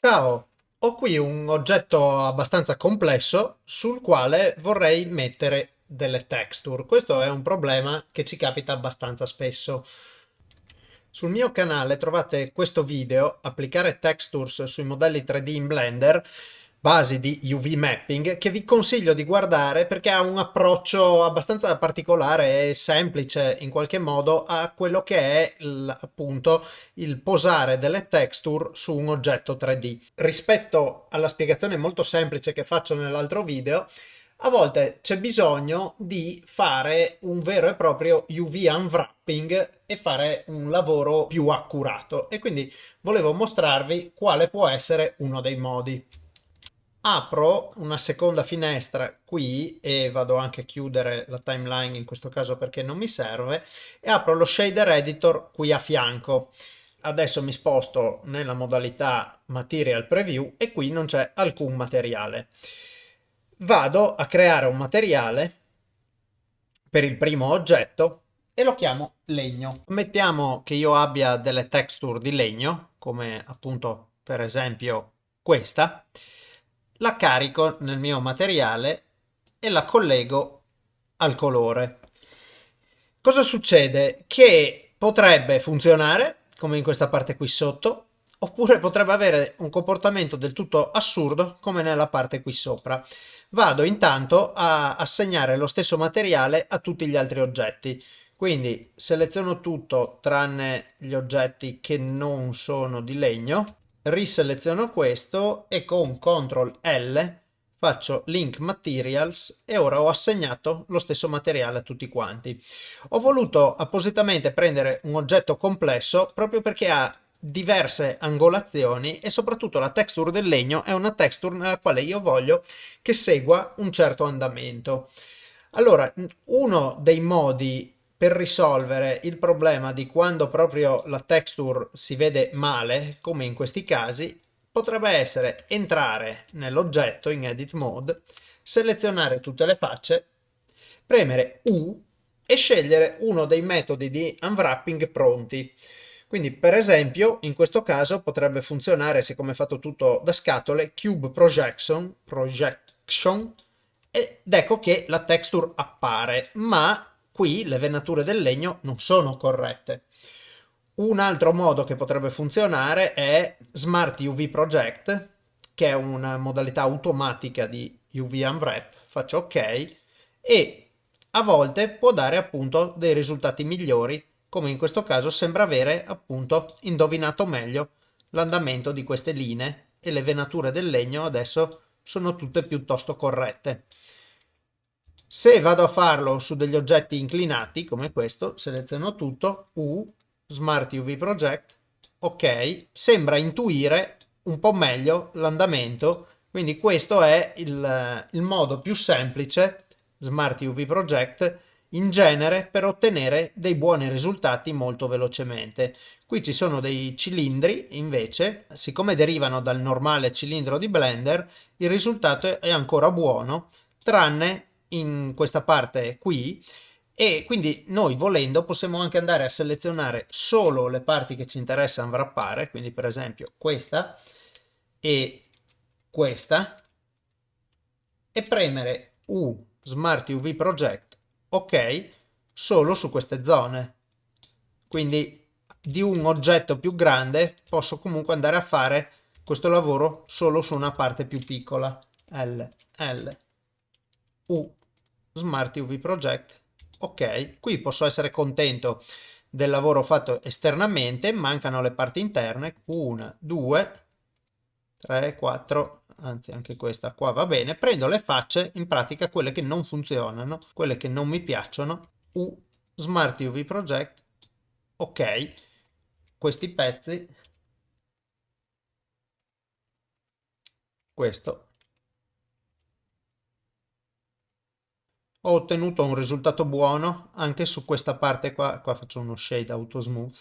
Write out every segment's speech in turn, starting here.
Ciao, ho qui un oggetto abbastanza complesso sul quale vorrei mettere delle texture. Questo è un problema che ci capita abbastanza spesso. Sul mio canale trovate questo video, applicare textures sui modelli 3D in Blender, basi di UV mapping che vi consiglio di guardare perché ha un approccio abbastanza particolare e semplice in qualche modo a quello che è il, appunto il posare delle texture su un oggetto 3D. Rispetto alla spiegazione molto semplice che faccio nell'altro video, a volte c'è bisogno di fare un vero e proprio UV unwrapping e fare un lavoro più accurato e quindi volevo mostrarvi quale può essere uno dei modi apro una seconda finestra qui e vado anche a chiudere la timeline in questo caso perché non mi serve e apro lo shader editor qui a fianco. Adesso mi sposto nella modalità material preview e qui non c'è alcun materiale. Vado a creare un materiale per il primo oggetto e lo chiamo legno. Mettiamo che io abbia delle texture di legno come appunto per esempio questa la carico nel mio materiale e la collego al colore. Cosa succede? Che potrebbe funzionare, come in questa parte qui sotto, oppure potrebbe avere un comportamento del tutto assurdo, come nella parte qui sopra. Vado intanto a assegnare lo stesso materiale a tutti gli altri oggetti. Quindi seleziono tutto tranne gli oggetti che non sono di legno riseleziono questo e con CTRL L faccio link materials e ora ho assegnato lo stesso materiale a tutti quanti. Ho voluto appositamente prendere un oggetto complesso proprio perché ha diverse angolazioni e soprattutto la texture del legno è una texture nella quale io voglio che segua un certo andamento. Allora, uno dei modi per risolvere il problema di quando proprio la texture si vede male, come in questi casi, potrebbe essere entrare nell'oggetto in edit mode, selezionare tutte le facce, premere U e scegliere uno dei metodi di unwrapping pronti. Quindi per esempio in questo caso potrebbe funzionare, siccome è fatto tutto da scatole, Cube Projection, projection ed ecco che la texture appare, ma Qui le venature del legno non sono corrette. Un altro modo che potrebbe funzionare è Smart UV Project, che è una modalità automatica di UV Unwrap. Faccio OK e a volte può dare appunto dei risultati migliori, come in questo caso sembra avere appunto indovinato meglio l'andamento di queste linee e le venature del legno adesso sono tutte piuttosto corrette. Se vado a farlo su degli oggetti inclinati, come questo, seleziono tutto, U, Smart UV Project, ok, sembra intuire un po' meglio l'andamento, quindi questo è il, il modo più semplice, Smart UV Project, in genere per ottenere dei buoni risultati molto velocemente. Qui ci sono dei cilindri, invece, siccome derivano dal normale cilindro di Blender, il risultato è ancora buono, tranne in questa parte qui e quindi noi volendo possiamo anche andare a selezionare solo le parti che ci interessa unwrappare, quindi per esempio questa e questa e premere U Smart UV Project ok solo su queste zone. Quindi di un oggetto più grande posso comunque andare a fare questo lavoro solo su una parte più piccola. L, L, U. Smart UV Project, ok, qui posso essere contento del lavoro fatto esternamente, mancano le parti interne, 1, 2, 3, 4, anzi anche questa qua va bene, prendo le facce, in pratica quelle che non funzionano, quelle che non mi piacciono, U, Smart UV Project, ok, questi pezzi, questo ho ottenuto un risultato buono anche su questa parte qua, qua faccio uno shade auto smooth,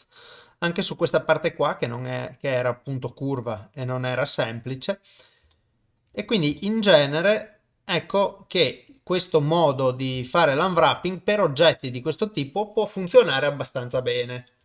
anche su questa parte qua che, non è, che era appunto curva e non era semplice e quindi in genere ecco che questo modo di fare l'unwrapping per oggetti di questo tipo può funzionare abbastanza bene.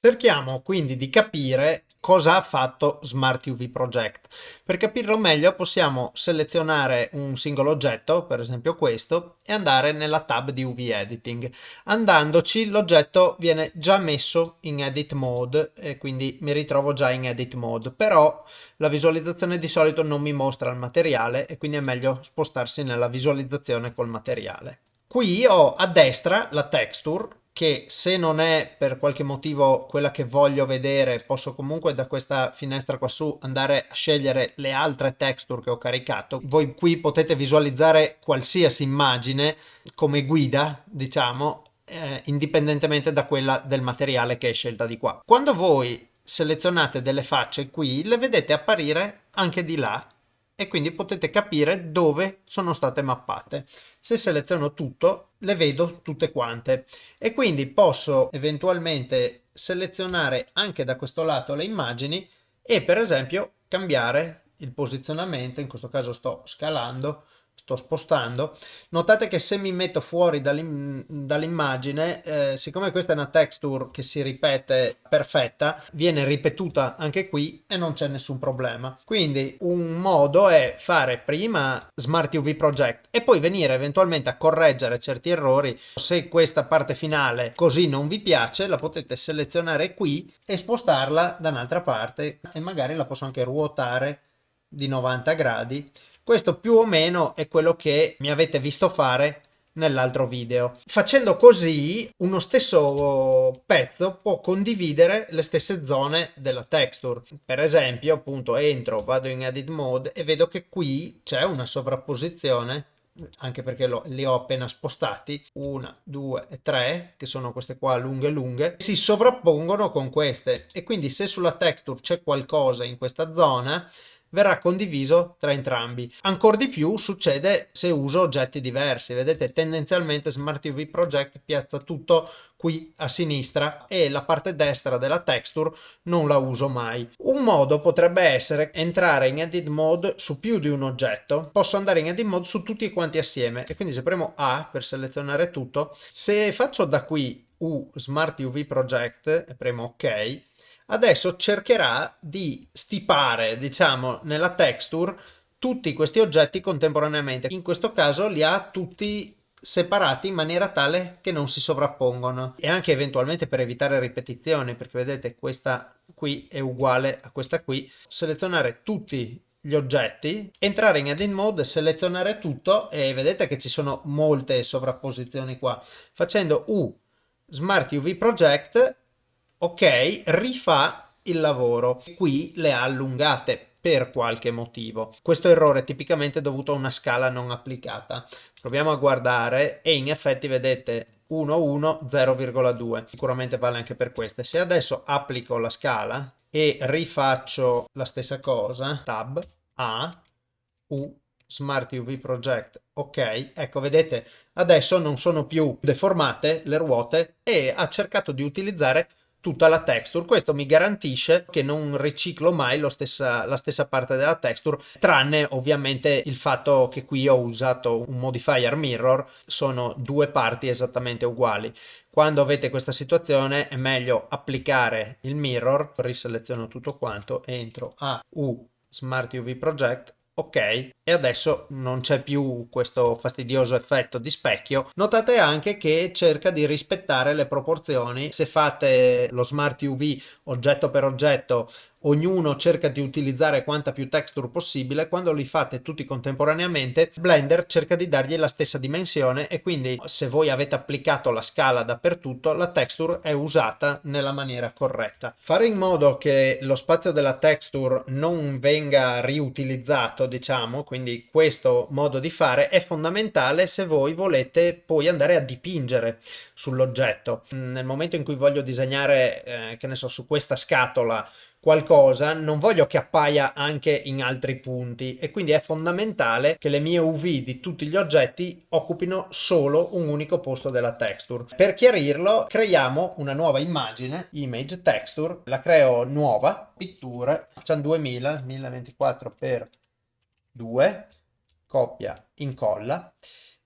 Cerchiamo quindi di capire cosa ha fatto Smart UV Project. Per capirlo meglio possiamo selezionare un singolo oggetto, per esempio questo, e andare nella tab di UV Editing. Andandoci l'oggetto viene già messo in Edit Mode e quindi mi ritrovo già in Edit Mode, però la visualizzazione di solito non mi mostra il materiale e quindi è meglio spostarsi nella visualizzazione col materiale. Qui ho a destra la texture che se non è per qualche motivo quella che voglio vedere posso comunque da questa finestra qua su andare a scegliere le altre texture che ho caricato voi qui potete visualizzare qualsiasi immagine come guida diciamo eh, indipendentemente da quella del materiale che è scelta di qua quando voi selezionate delle facce qui le vedete apparire anche di là e quindi potete capire dove sono state mappate. Se seleziono tutto, le vedo tutte quante. E quindi posso eventualmente selezionare anche da questo lato le immagini e per esempio cambiare il posizionamento, in questo caso sto scalando, sto spostando. Notate che se mi metto fuori dall'immagine eh, siccome questa è una texture che si ripete perfetta viene ripetuta anche qui e non c'è nessun problema. Quindi un modo è fare prima smart uv project e poi venire eventualmente a correggere certi errori. Se questa parte finale così non vi piace la potete selezionare qui e spostarla da un'altra parte e magari la posso anche ruotare di 90 gradi questo più o meno è quello che mi avete visto fare nell'altro video. Facendo così uno stesso pezzo può condividere le stesse zone della texture. Per esempio appunto entro, vado in edit mode e vedo che qui c'è una sovrapposizione anche perché li ho appena spostati, una, due e tre, che sono queste qua lunghe lunghe, si sovrappongono con queste e quindi se sulla texture c'è qualcosa in questa zona verrà condiviso tra entrambi. Ancora di più succede se uso oggetti diversi. Vedete, tendenzialmente Smart UV Project piazza tutto qui a sinistra e la parte destra della texture non la uso mai. Un modo potrebbe essere entrare in edit mode su più di un oggetto. Posso andare in edit mode su tutti quanti assieme e quindi se premo A per selezionare tutto, se faccio da qui U Smart UV Project e premo OK, adesso cercherà di stipare, diciamo, nella texture tutti questi oggetti contemporaneamente. In questo caso li ha tutti separati in maniera tale che non si sovrappongono e anche eventualmente per evitare ripetizioni perché vedete questa qui è uguale a questa qui selezionare tutti gli oggetti entrare in edit mode selezionare tutto e vedete che ci sono molte sovrapposizioni qua facendo u smart uv project ok, rifà il lavoro. Qui le ha allungate per qualche motivo. Questo errore è tipicamente dovuto a una scala non applicata. Proviamo a guardare e in effetti vedete 1, 1, 0,2. Sicuramente vale anche per queste. Se adesso applico la scala e rifaccio la stessa cosa, tab, A, U, Smart UV Project, ok, ecco vedete adesso non sono più deformate le ruote e ha cercato di utilizzare tutta la texture. Questo mi garantisce che non riciclo mai stessa, la stessa parte della texture, tranne ovviamente il fatto che qui ho usato un modifier mirror, sono due parti esattamente uguali. Quando avete questa situazione è meglio applicare il mirror, riseleziono tutto quanto, entro a U Smart UV Project, ok e adesso non c'è più questo fastidioso effetto di specchio. Notate anche che cerca di rispettare le proporzioni. Se fate lo smart uv oggetto per oggetto ognuno cerca di utilizzare quanta più texture possibile, quando li fate tutti contemporaneamente Blender cerca di dargli la stessa dimensione e quindi se voi avete applicato la scala dappertutto la texture è usata nella maniera corretta. Fare in modo che lo spazio della texture non venga riutilizzato diciamo, quindi questo modo di fare è fondamentale se voi volete poi andare a dipingere sull'oggetto. Nel momento in cui voglio disegnare, eh, che ne so, su questa scatola qualcosa non voglio che appaia anche in altri punti. E quindi è fondamentale che le mie UV di tutti gli oggetti occupino solo un unico posto della texture. Per chiarirlo creiamo una nuova immagine, image texture, la creo nuova, pitture, facciamo 2000, 1024 x 2, copia, incolla,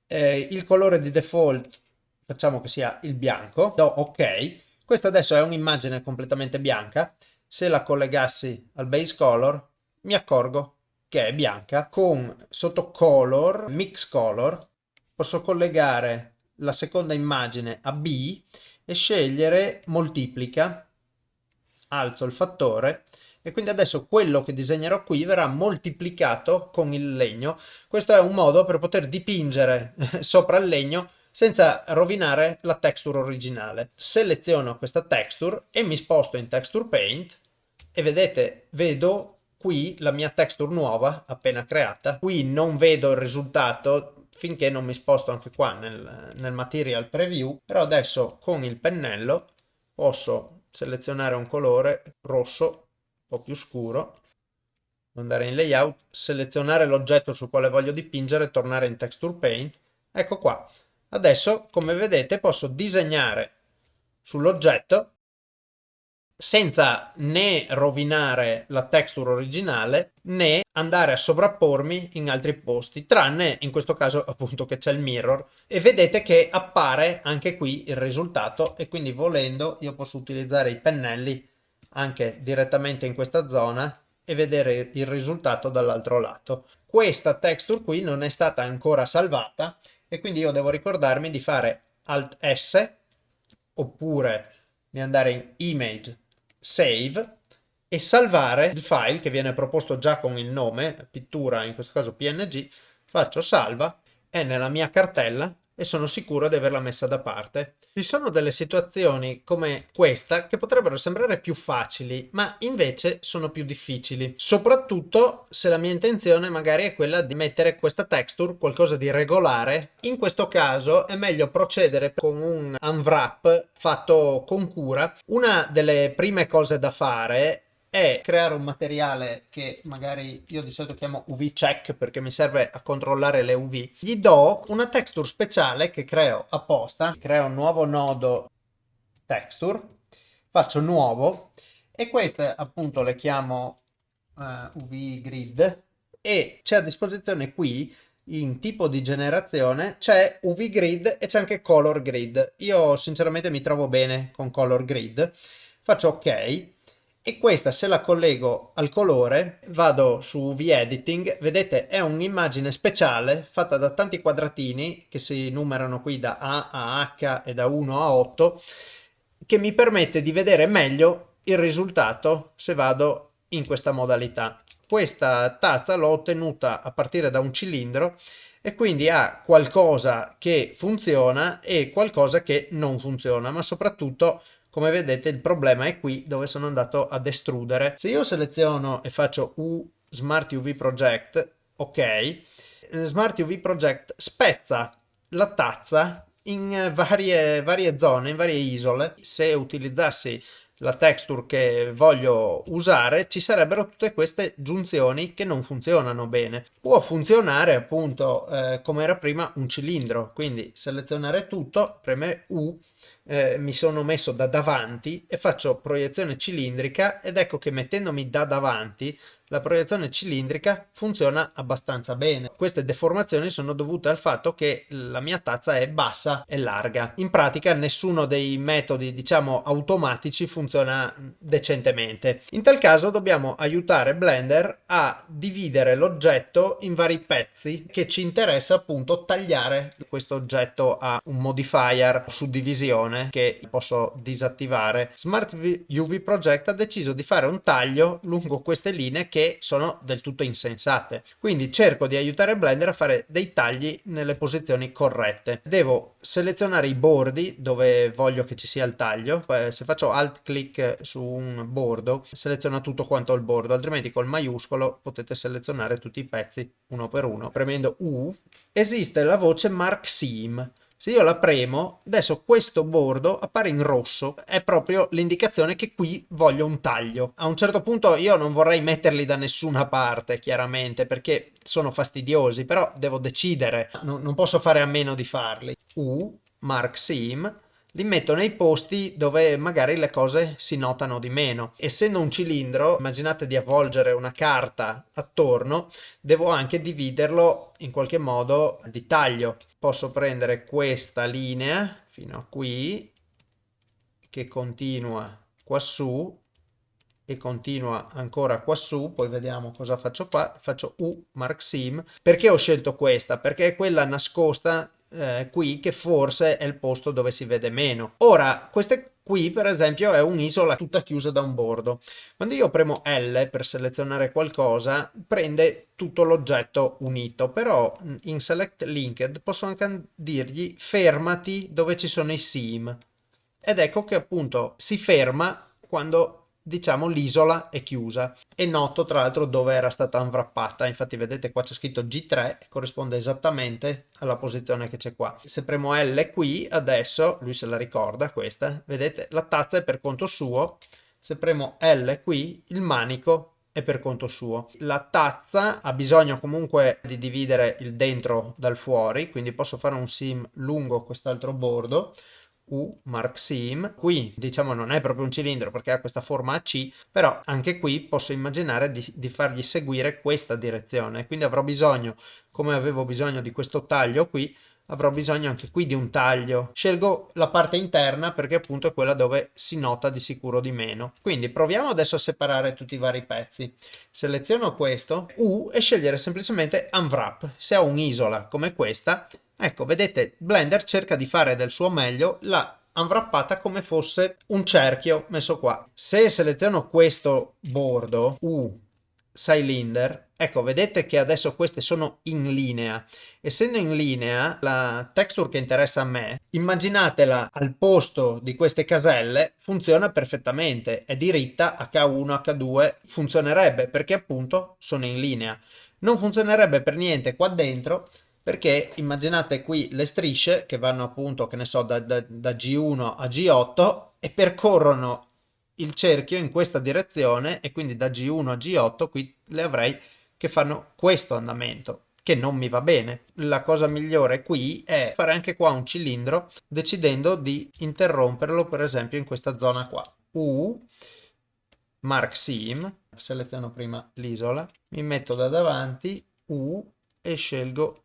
eh, il colore di default facciamo che sia il bianco, do ok. Questa adesso è un'immagine completamente bianca. Se la collegassi al base color mi accorgo che è bianca. Con sotto color, mix color, posso collegare la seconda immagine a B e scegliere moltiplica, alzo il fattore e quindi adesso quello che disegnerò qui verrà moltiplicato con il legno. Questo è un modo per poter dipingere sopra il legno senza rovinare la texture originale. Seleziono questa texture e mi sposto in Texture Paint e vedete, vedo qui la mia texture nuova appena creata. Qui non vedo il risultato finché non mi sposto anche qua nel, nel Material Preview, però adesso con il pennello posso selezionare un colore rosso po' più scuro, andare in layout, selezionare l'oggetto sul quale voglio dipingere, tornare in texture paint. Ecco qua. Adesso, come vedete, posso disegnare sull'oggetto senza né rovinare la texture originale né andare a sovrappormi in altri posti, tranne in questo caso appunto che c'è il mirror e vedete che appare anche qui il risultato e quindi volendo io posso utilizzare i pennelli anche direttamente in questa zona e vedere il risultato dall'altro lato. Questa texture qui non è stata ancora salvata e quindi io devo ricordarmi di fare Alt S oppure di andare in Image, Save e salvare il file che viene proposto già con il nome, pittura in questo caso PNG, faccio salva, è nella mia cartella e sono sicuro di averla messa da parte. Ci sono delle situazioni come questa che potrebbero sembrare più facili, ma invece sono più difficili. Soprattutto se la mia intenzione magari è quella di mettere questa texture, qualcosa di regolare. In questo caso è meglio procedere con un unwrap fatto con cura. Una delle prime cose da fare è creare un materiale che magari io di solito chiamo UV check perché mi serve a controllare le UV. Gli do una texture speciale che creo apposta, creo un nuovo nodo texture, faccio nuovo e queste appunto le chiamo uh, eh, UV grid e c'è a disposizione qui in tipo di generazione c'è UV grid e c'è anche color grid. Io sinceramente mi trovo bene con color grid. Faccio ok e questa se la collego al colore vado su UV editing vedete è un'immagine speciale fatta da tanti quadratini che si numerano qui da A a H e da 1 a 8 che mi permette di vedere meglio il risultato se vado in questa modalità. Questa tazza l'ho ottenuta a partire da un cilindro e quindi ha qualcosa che funziona e qualcosa che non funziona ma soprattutto come vedete il problema è qui dove sono andato ad estrudere. Se io seleziono e faccio U Smart UV Project, ok, Smart UV Project spezza la tazza in varie, varie zone, in varie isole. Se utilizzassi la texture che voglio usare ci sarebbero tutte queste giunzioni che non funzionano bene può funzionare appunto eh, come era prima un cilindro quindi selezionare tutto premere U eh, mi sono messo da davanti e faccio proiezione cilindrica ed ecco che mettendomi da davanti la proiezione cilindrica funziona abbastanza bene. Queste deformazioni sono dovute al fatto che la mia tazza è bassa e larga. In pratica nessuno dei metodi diciamo automatici funziona decentemente. In tal caso dobbiamo aiutare Blender a dividere l'oggetto in vari pezzi che ci interessa appunto tagliare questo oggetto a un modifier suddivisione che posso disattivare. Smart UV Project ha deciso di fare un taglio lungo queste linee che sono del tutto insensate. Quindi cerco di aiutare Blender a fare dei tagli nelle posizioni corrette. Devo selezionare i bordi dove voglio che ci sia il taglio. Se faccio alt click su un bordo, seleziona tutto quanto il bordo, altrimenti col maiuscolo potete selezionare tutti i pezzi uno per uno. Premendo U esiste la voce Mark Seam se io la premo, adesso questo bordo appare in rosso, è proprio l'indicazione che qui voglio un taglio. A un certo punto io non vorrei metterli da nessuna parte, chiaramente, perché sono fastidiosi, però devo decidere, non, non posso fare a meno di farli. U, Mark Seam, li metto nei posti dove magari le cose si notano di meno. Essendo un cilindro, immaginate di avvolgere una carta attorno, devo anche dividerlo in qualche modo di taglio. Posso prendere questa linea fino a qui, che continua quassù e continua ancora quassù, poi vediamo cosa faccio qua, faccio U Mark Sim, perché ho scelto questa? Perché è quella nascosta eh, qui che forse è il posto dove si vede meno. Ora, queste qui per esempio è un'isola tutta chiusa da un bordo. Quando io premo L per selezionare qualcosa, prende tutto l'oggetto unito, però in Select Linked posso anche dirgli fermati dove ci sono i sim. Ed ecco che appunto si ferma quando diciamo l'isola è chiusa. E noto tra l'altro dove era stata unwrappata. Infatti vedete qua c'è scritto G3 corrisponde esattamente alla posizione che c'è qua. Se premo L qui adesso lui se la ricorda questa vedete la tazza è per conto suo. Se premo L qui il manico è per conto suo. La tazza ha bisogno comunque di dividere il dentro dal fuori, quindi posso fare un sim lungo quest'altro bordo, U Mark Sim. Qui diciamo non è proprio un cilindro perché ha questa forma a C, però anche qui posso immaginare di, di fargli seguire questa direzione. Quindi avrò bisogno, come avevo bisogno di questo taglio qui, avrò bisogno anche qui di un taglio. Scelgo la parte interna perché appunto è quella dove si nota di sicuro di meno. Quindi proviamo adesso a separare tutti i vari pezzi. Seleziono questo, U e scegliere semplicemente Unwrap. Se ho un'isola come questa, Ecco, vedete, Blender cerca di fare del suo meglio la unwrappata come fosse un cerchio messo qua. Se seleziono questo bordo, U, cylinder, ecco, vedete che adesso queste sono in linea. Essendo in linea, la texture che interessa a me, immaginatela al posto di queste caselle, funziona perfettamente, è diritta, H1, H2, funzionerebbe perché appunto sono in linea. Non funzionerebbe per niente qua dentro perché immaginate qui le strisce che vanno appunto, che ne so, da, da, da G1 a G8 e percorrono il cerchio in questa direzione e quindi da G1 a G8 qui le avrei che fanno questo andamento che non mi va bene. La cosa migliore qui è fare anche qua un cilindro decidendo di interromperlo per esempio in questa zona qua. U, Mark Sim, seleziono prima l'isola, mi metto da davanti, U e scelgo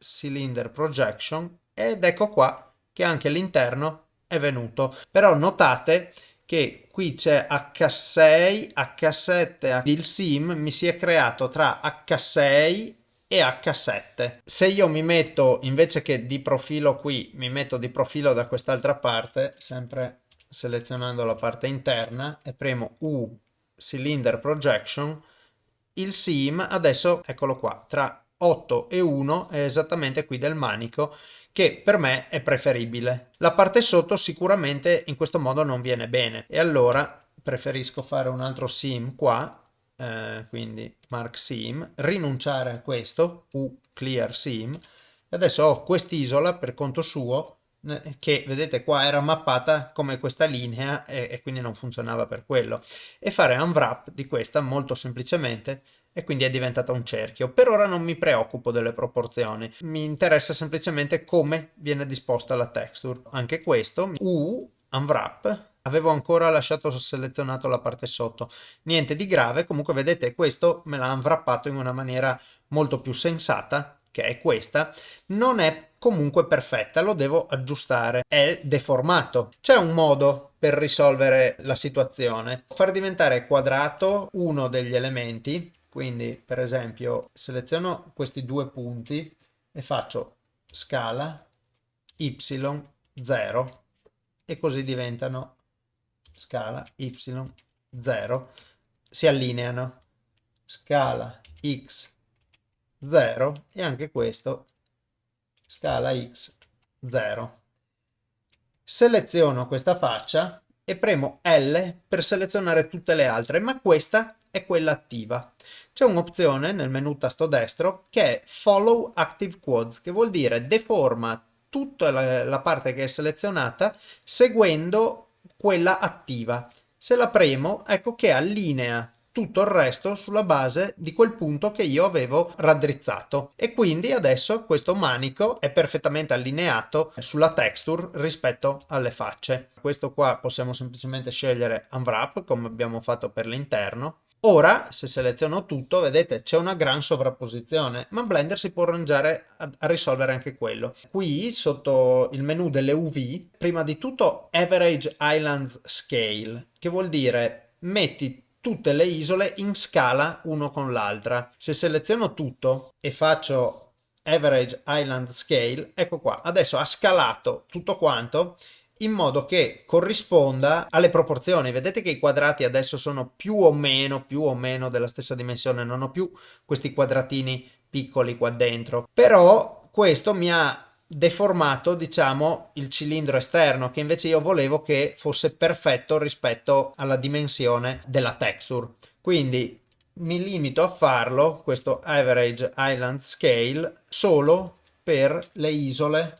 cylinder projection ed ecco qua che anche l'interno è venuto però notate che qui c'è H6, H7, il sim mi si è creato tra H6 e H7. Se io mi metto invece che di profilo qui, mi metto di profilo da quest'altra parte, sempre selezionando la parte interna e premo U Cylinder Projection, il sim adesso, eccolo qua, tra 8 e 1 è esattamente qui del manico che per me è preferibile. La parte sotto sicuramente in questo modo non viene bene. E allora preferisco fare un altro sim qua, eh, quindi mark sim, rinunciare a questo, u clear sim, e adesso ho quest'isola per conto suo eh, che vedete qua era mappata come questa linea e, e quindi non funzionava per quello. E fare unwrap di questa molto semplicemente e quindi è diventata un cerchio. Per ora non mi preoccupo delle proporzioni, mi interessa semplicemente come viene disposta la texture. Anche questo, U, unwrap, avevo ancora lasciato selezionato la parte sotto. Niente di grave, comunque vedete questo me l'ha unwrappato in una maniera molto più sensata, che è questa. Non è comunque perfetta, lo devo aggiustare, è deformato. C'è un modo per risolvere la situazione, far diventare quadrato uno degli elementi quindi, per esempio, seleziono questi due punti e faccio scala y0 e così diventano scala y0. Si allineano scala x0 e anche questo scala x0. Seleziono questa faccia e premo L per selezionare tutte le altre, ma questa è quella attiva. C'è un'opzione nel menu tasto destro che è Follow Active Quads, che vuol dire deforma tutta la, la parte che è selezionata seguendo quella attiva. Se la premo, ecco che allinea tutto il resto sulla base di quel punto che io avevo raddrizzato e quindi adesso questo manico è perfettamente allineato sulla texture rispetto alle facce. Questo qua possiamo semplicemente scegliere Unwrap come abbiamo fatto per l'interno Ora, se seleziono tutto, vedete c'è una gran sovrapposizione, ma Blender si può arrangiare a, a, risolvere anche quello. Qui, sotto il menu delle UV, prima di tutto Average Islands Scale, che vuol dire metti tutte le isole in scala uno con l'altra. Se seleziono tutto e faccio Average Island Scale, ecco qua, adesso ha scalato tutto quanto in modo che corrisponda alle proporzioni. Vedete che i quadrati adesso sono più o meno, più o meno della stessa dimensione, non ho più questi quadratini piccoli qua dentro. Però questo mi ha deformato, diciamo, il cilindro esterno, che invece io volevo che fosse perfetto rispetto alla dimensione della texture. Quindi mi limito a farlo, questo average island scale, solo per le isole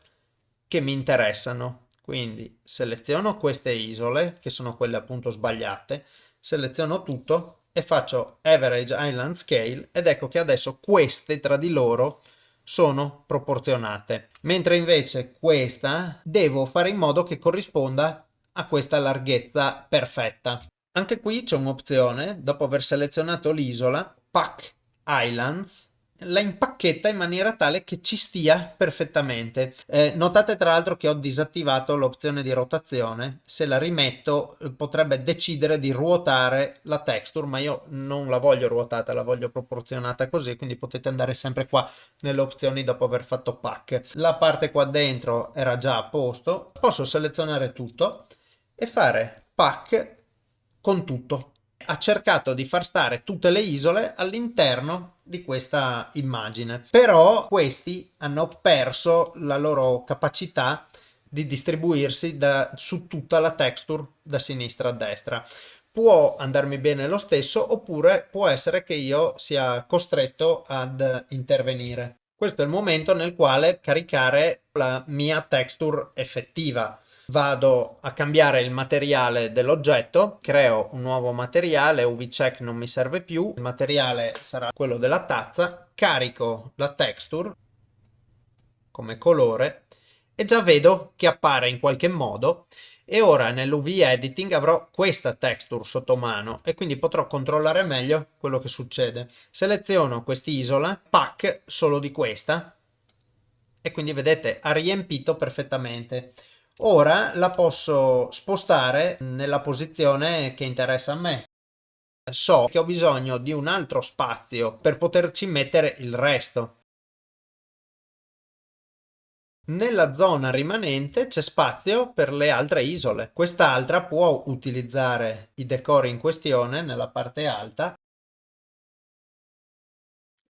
che mi interessano. Quindi seleziono queste isole, che sono quelle appunto sbagliate, seleziono tutto e faccio average island scale ed ecco che adesso queste tra di loro sono proporzionate. Mentre invece questa devo fare in modo che corrisponda a questa larghezza perfetta. Anche qui c'è un'opzione, dopo aver selezionato l'isola, Pack Islands, la impacchetta in maniera tale che ci stia perfettamente. Eh, notate tra l'altro che ho disattivato l'opzione di rotazione, se la rimetto eh, potrebbe decidere di ruotare la texture, ma io non la voglio ruotata, la voglio proporzionata così, quindi potete andare sempre qua nelle opzioni dopo aver fatto pack. La parte qua dentro era già a posto, posso selezionare tutto e fare pack con tutto ha cercato di far stare tutte le isole all'interno di questa immagine. Però questi hanno perso la loro capacità di distribuirsi da, su tutta la texture da sinistra a destra. Può andarmi bene lo stesso oppure può essere che io sia costretto ad intervenire. Questo è il momento nel quale caricare la mia texture effettiva vado a cambiare il materiale dell'oggetto, creo un nuovo materiale, UV-check non mi serve più, il materiale sarà quello della tazza, carico la texture come colore e già vedo che appare in qualche modo e ora nell'UV editing avrò questa texture sotto mano e quindi potrò controllare meglio quello che succede. Seleziono quest'isola, pack solo di questa e quindi vedete ha riempito perfettamente. Ora la posso spostare nella posizione che interessa a me. So che ho bisogno di un altro spazio per poterci mettere il resto. Nella zona rimanente c'è spazio per le altre isole. Quest'altra può utilizzare i decori in questione nella parte alta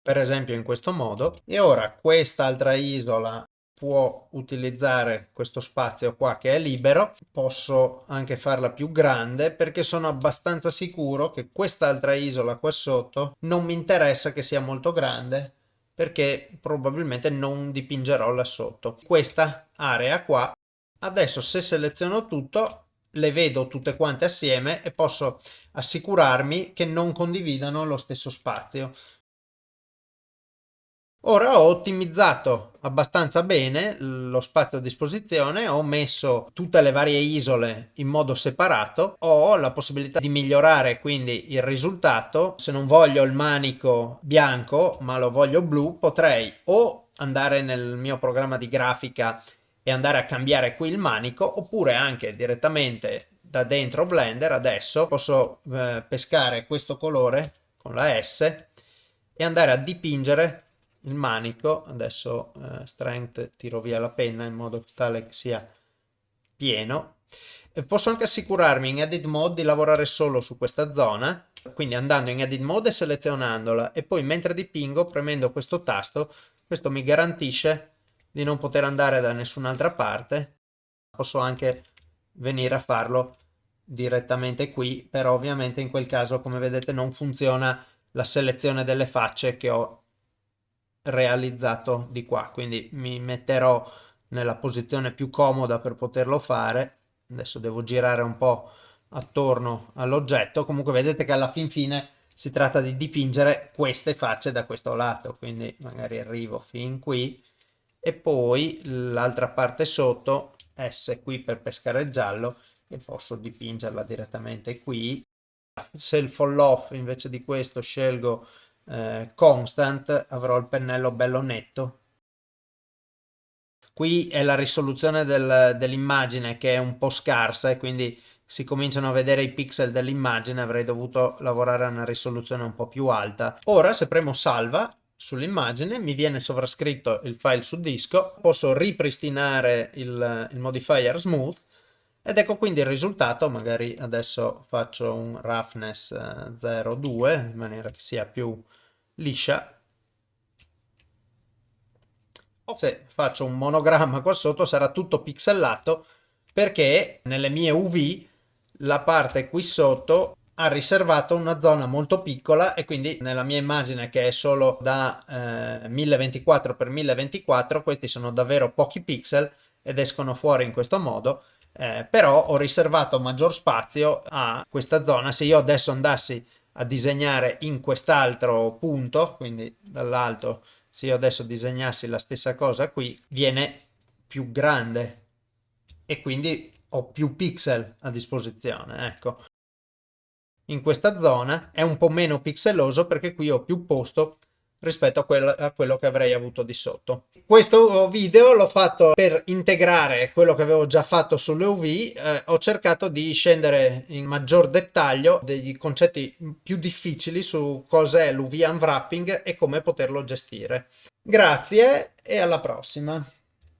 per esempio in questo modo e ora quest'altra isola può utilizzare questo spazio qua che è libero posso anche farla più grande perché sono abbastanza sicuro che quest'altra isola qua sotto non mi interessa che sia molto grande perché probabilmente non dipingerò là sotto. Questa area qua adesso se seleziono tutto le vedo tutte quante assieme e posso assicurarmi che non condividano lo stesso spazio Ora ho ottimizzato abbastanza bene lo spazio a disposizione, ho messo tutte le varie isole in modo separato, ho la possibilità di migliorare quindi il risultato. Se non voglio il manico bianco ma lo voglio blu, potrei o andare nel mio programma di grafica e andare a cambiare qui il manico oppure anche direttamente da dentro Blender adesso posso eh, pescare questo colore con la S e andare a dipingere il manico, adesso eh, strength tiro via la penna in modo tale che sia pieno. E posso anche assicurarmi in edit mode di lavorare solo su questa zona, quindi andando in edit mode e selezionandola e poi mentre dipingo premendo questo tasto, questo mi garantisce di non poter andare da nessun'altra parte. Posso anche venire a farlo direttamente qui, però ovviamente in quel caso come vedete non funziona la selezione delle facce che ho realizzato di qua. Quindi mi metterò nella posizione più comoda per poterlo fare. Adesso devo girare un po' attorno all'oggetto. Comunque vedete che alla fin fine si tratta di dipingere queste facce da questo lato. Quindi magari arrivo fin qui. E poi l'altra parte sotto S qui per pescare il giallo e posso dipingerla direttamente qui. Se il fall off invece di questo scelgo eh, constant, avrò il pennello bello netto. Qui è la risoluzione del, dell'immagine che è un po' scarsa e quindi si cominciano a vedere i pixel dell'immagine, avrei dovuto lavorare a una risoluzione un po' più alta. Ora se premo salva sull'immagine mi viene sovrascritto il file su disco, posso ripristinare il, il modifier smooth ed ecco quindi il risultato, magari adesso faccio un roughness 0,2 eh, in maniera che sia più liscia. Se faccio un monogramma qua sotto sarà tutto pixelato perché nelle mie UV la parte qui sotto ha riservato una zona molto piccola e quindi nella mia immagine che è solo da eh, 1024 x 1024 questi sono davvero pochi pixel ed escono fuori in questo modo eh, però ho riservato maggior spazio a questa zona se io adesso andassi a disegnare in quest'altro punto quindi dall'alto se io adesso disegnassi la stessa cosa qui viene più grande e quindi ho più pixel a disposizione ecco. In questa zona è un po' meno pixeloso perché qui ho più posto rispetto a, quel, a, quello che avrei avuto di sotto. Questo video l'ho fatto per integrare quello che avevo già fatto sulle UV, eh, ho cercato di scendere in maggior dettaglio dei concetti più difficili su cos'è l'UV unwrapping e come poterlo gestire. Grazie e alla prossima!